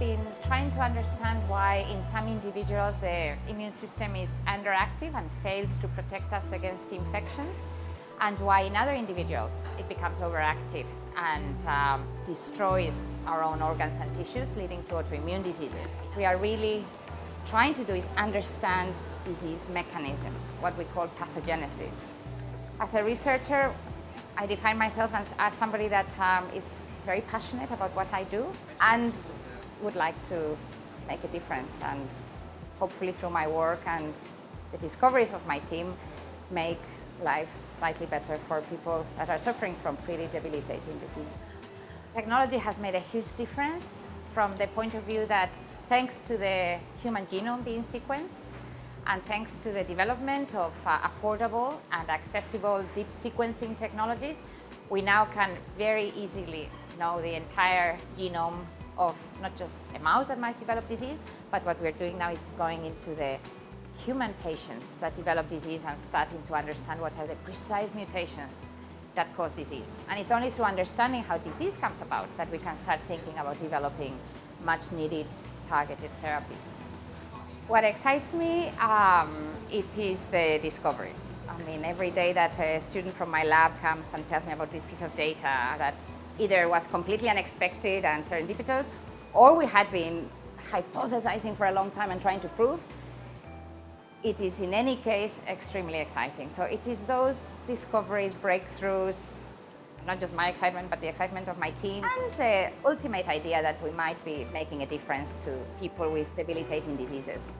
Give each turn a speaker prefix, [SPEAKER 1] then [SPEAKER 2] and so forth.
[SPEAKER 1] been trying to understand why in some individuals the immune system is underactive and fails to protect us against infections and why in other individuals it becomes overactive and um, destroys our own organs and tissues leading to autoimmune diseases. We are really trying to do is understand disease mechanisms, what we call pathogenesis. As a researcher, I define myself as, as somebody that um, is very passionate about what I do and would like to make a difference and hopefully through my work and the discoveries of my team make life slightly better for people that are suffering from pretty debilitating disease. Technology has made a huge difference from the point of view that thanks to the human genome being sequenced and thanks to the development of uh, affordable and accessible deep sequencing technologies, we now can very easily know the entire genome of not just a mouse that might develop disease, but what we're doing now is going into the human patients that develop disease and starting to understand what are the precise mutations that cause disease. And it's only through understanding how disease comes about that we can start thinking about developing much needed targeted therapies. What excites me, um, it is the discovery. I mean, every day that a student from my lab comes and tells me about this piece of data that either was completely unexpected and serendipitous, or we had been hypothesizing for a long time and trying to prove, it is in any case extremely exciting. So it is those discoveries, breakthroughs, not just my excitement, but the excitement of my team, and the ultimate idea that we might be making a difference to people with debilitating diseases.